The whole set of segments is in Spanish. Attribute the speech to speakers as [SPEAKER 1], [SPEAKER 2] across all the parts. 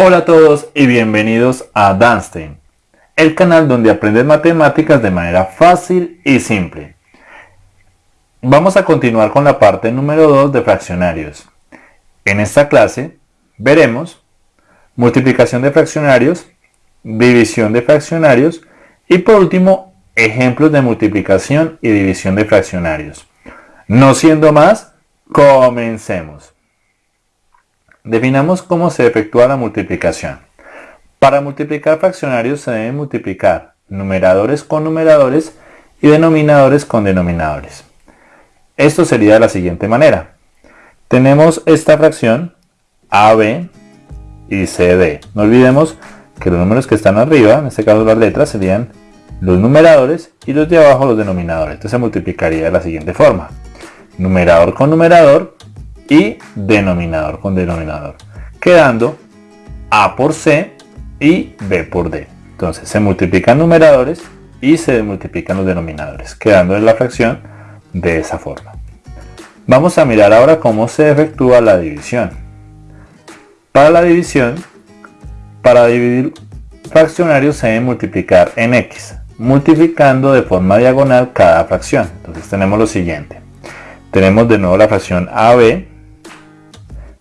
[SPEAKER 1] Hola a todos y bienvenidos a Danstein, el canal donde aprendes matemáticas de manera fácil y simple. Vamos a continuar con la parte número 2 de fraccionarios. En esta clase veremos multiplicación de fraccionarios, división de fraccionarios y por último ejemplos de multiplicación y división de fraccionarios. No siendo más, comencemos. Definamos cómo se efectúa la multiplicación. Para multiplicar fraccionarios se deben multiplicar numeradores con numeradores y denominadores con denominadores. Esto sería de la siguiente manera. Tenemos esta fracción AB y CD. No olvidemos que los números que están arriba, en este caso las letras, serían los numeradores y los de abajo los denominadores. Entonces se multiplicaría de la siguiente forma. Numerador con numerador y denominador con denominador, quedando A por C y B por D. Entonces se multiplican numeradores y se multiplican los denominadores, quedando en la fracción de esa forma. Vamos a mirar ahora cómo se efectúa la división. Para la división, para dividir fraccionarios se debe multiplicar en X, multiplicando de forma diagonal cada fracción. Entonces tenemos lo siguiente. Tenemos de nuevo la fracción AB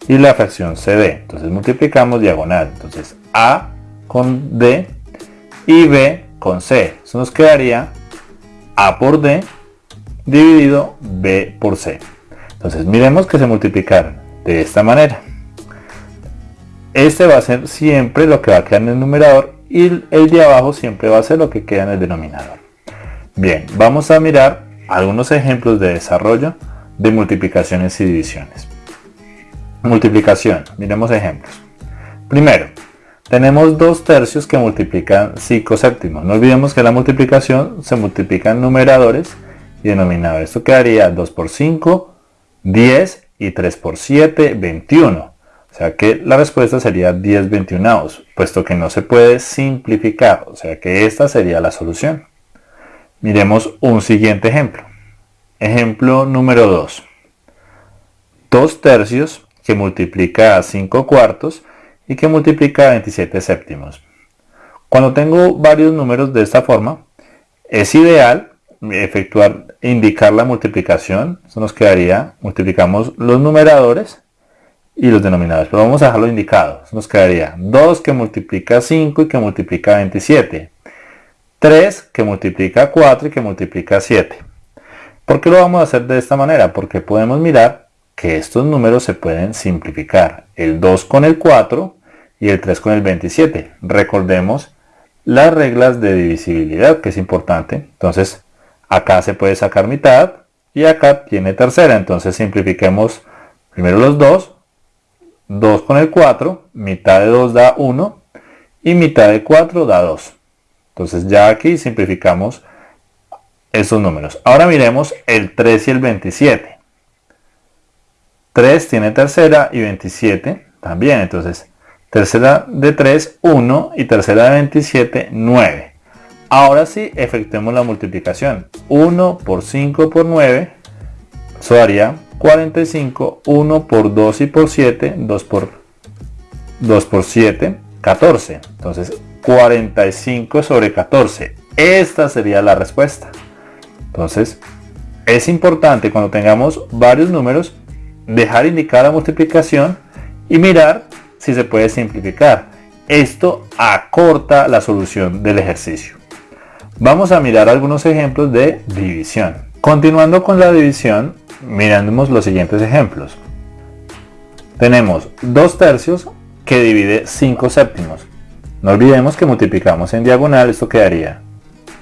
[SPEAKER 1] y la fracción CD. Entonces multiplicamos diagonal. Entonces A con D y B con C. Eso nos quedaría A por D dividido B por C. Entonces miremos que se multiplicaron de esta manera. Este va a ser siempre lo que va a quedar en el numerador y el de abajo siempre va a ser lo que queda en el denominador. Bien, vamos a mirar algunos ejemplos de desarrollo de multiplicaciones y divisiones. Multiplicación. Miremos ejemplos. Primero, tenemos dos tercios que multiplican 5 séptimos. No olvidemos que la multiplicación se multiplica en numeradores y denominadores. Esto quedaría 2 por 5, 10 y 3 por 7, 21. O sea que la respuesta sería 10 21, puesto que no se puede simplificar. O sea que esta sería la solución. Miremos un siguiente ejemplo. Ejemplo número 2. 2 tercios que multiplica a 5 cuartos y que multiplica a 27 séptimos. Cuando tengo varios números de esta forma, es ideal efectuar, indicar la multiplicación. Eso nos quedaría, multiplicamos los numeradores y los denominadores. Pero vamos a dejarlo indicado. Eso nos quedaría 2 que multiplica 5 y que multiplica 27. 3 que multiplica 4 y que multiplica 7. ¿Por qué lo vamos a hacer de esta manera? Porque podemos mirar que estos números se pueden simplificar. El 2 con el 4 y el 3 con el 27. Recordemos las reglas de divisibilidad, que es importante. Entonces, acá se puede sacar mitad y acá tiene tercera. Entonces, simplifiquemos primero los 2. 2 con el 4, mitad de 2 da 1 y mitad de 4 da 2. Entonces, ya aquí simplificamos estos números. Ahora miremos el 3 y el 27. 3 tiene tercera y 27 también. Entonces, tercera de 3, 1 y tercera de 27, 9. Ahora sí, efectuemos la multiplicación. 1 por 5 por 9, eso daría 45. 1 por 2 y por 7, 2 por 2 por 7, 14. Entonces, 45 sobre 14. Esta sería la respuesta. Entonces, es importante cuando tengamos varios números dejar indicar la multiplicación y mirar si se puede simplificar. Esto acorta la solución del ejercicio. Vamos a mirar algunos ejemplos de división. Continuando con la división, miramos los siguientes ejemplos. Tenemos 2 tercios que divide 5 séptimos. No olvidemos que multiplicamos en diagonal, esto quedaría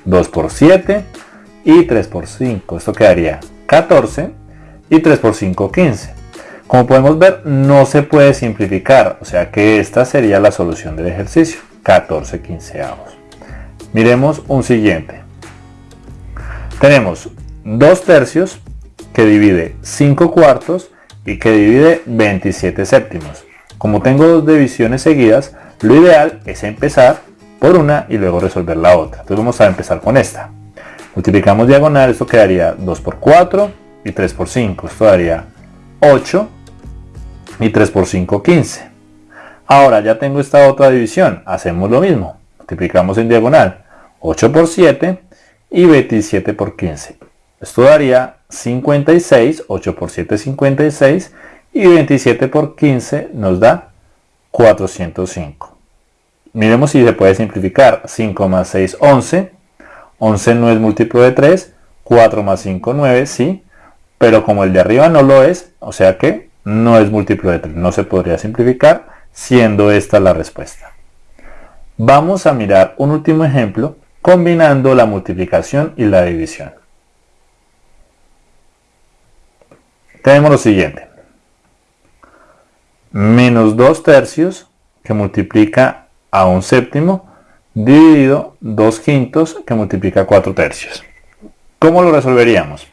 [SPEAKER 1] 2 por 7 y 3 por 5. Esto quedaría 14 y 3 por 5, 15. Como podemos ver, no se puede simplificar, o sea que esta sería la solución del ejercicio, 14 quinceavos. Miremos un siguiente. Tenemos 2 tercios que divide 5 cuartos y que divide 27 séptimos. Como tengo dos divisiones seguidas, lo ideal es empezar por una y luego resolver la otra. Entonces vamos a empezar con esta. Multiplicamos diagonal, esto quedaría 2 por 4 y 3 por 5. Esto daría 8 y 3 por 5, 15. Ahora ya tengo esta otra división, hacemos lo mismo, multiplicamos en diagonal 8 por 7 y 27 por 15. Esto daría 56, 8 por 7 56 y 27 por 15 nos da 405. Miremos si se puede simplificar. 5 más 6, 11. 11 no es múltiplo de 3. 4 más 5, 9, sí. Pero como el de arriba no lo es, o sea que no es múltiplo de 3. No se podría simplificar siendo esta la respuesta. Vamos a mirar un último ejemplo combinando la multiplicación y la división. Tenemos lo siguiente. Menos 2 tercios que multiplica a un séptimo dividido 2 quintos que multiplica 4 tercios. ¿Cómo lo resolveríamos?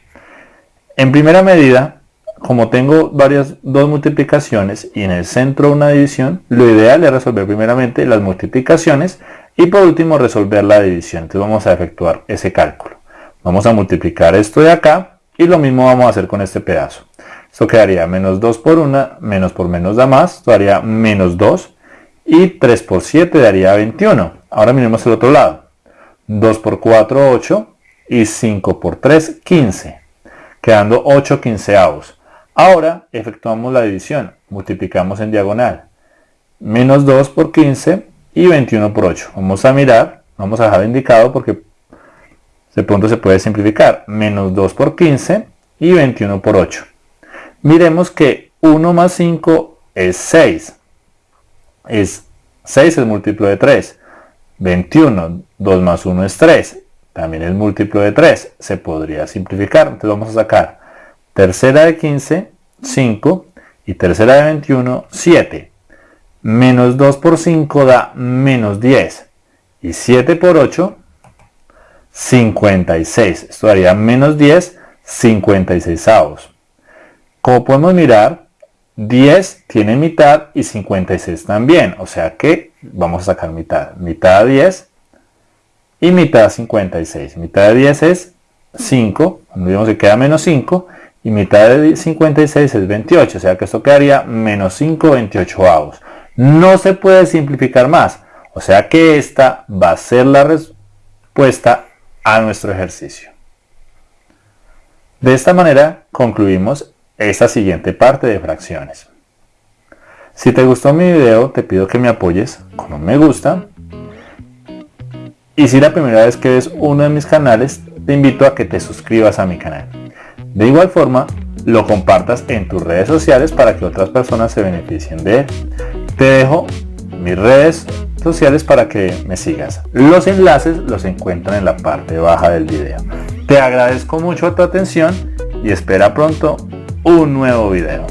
[SPEAKER 1] En primera medida, como tengo varias dos multiplicaciones y en el centro una división, lo ideal es resolver primeramente las multiplicaciones y por último resolver la división. Entonces vamos a efectuar ese cálculo. Vamos a multiplicar esto de acá y lo mismo vamos a hacer con este pedazo. Esto quedaría menos 2 por 1, menos por menos da más, esto daría menos 2 y 3 por 7 daría 21. Ahora miremos el otro lado. 2 por 4, 8 y 5 por 3, 15, quedando 8 quinceavos. Ahora efectuamos la división, multiplicamos en diagonal. Menos 2 por 15 y 21 por 8. Vamos a mirar, vamos a dejar indicado porque de pronto se puede simplificar. Menos 2 por 15 y 21 por 8. Miremos que 1 más 5 es 6. Es 6 es múltiplo de 3. 21, 2 más 1 es 3. También es múltiplo de 3. Se podría simplificar. Entonces vamos a sacar tercera de 15, 5. Y tercera de 21, 7. Menos 2 por 5 da menos 10. Y 7 por 8, 56. Esto daría menos 10, 56 avos. Como podemos mirar, 10 tiene mitad y 56 también. O sea que vamos a sacar mitad. Mitad de 10 y mitad 56. Mitad de 10 es 5. Cuando que queda menos 5. Y mitad de 56 es 28. O sea que esto quedaría menos 5 28 avos no se puede simplificar más. O sea que esta va a ser la respuesta a nuestro ejercicio. De esta manera concluimos esta siguiente parte de fracciones. Si te gustó mi video te pido que me apoyes con un me gusta y si la primera vez que ves uno de mis canales te invito a que te suscribas a mi canal. De igual forma lo compartas en tus redes sociales para que otras personas se beneficien de él. Te dejo mis redes sociales para que me sigas. Los enlaces los encuentran en la parte baja del video. Te agradezco mucho tu atención y espera pronto un nuevo video.